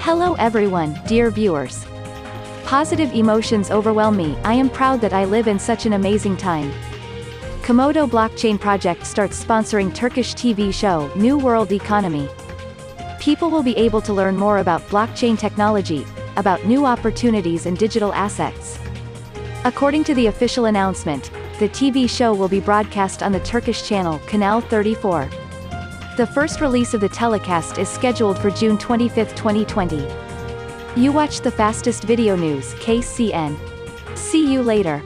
Hello everyone, dear viewers. Positive emotions overwhelm me, I am proud that I live in such an amazing time. Komodo Blockchain Project starts sponsoring Turkish TV show, New World Economy. People will be able to learn more about blockchain technology, about new opportunities and digital assets. According to the official announcement, the TV show will be broadcast on the Turkish channel Canal 34. The first release of the telecast is scheduled for June 25, 2020. You watch the fastest video news KCN. See you later.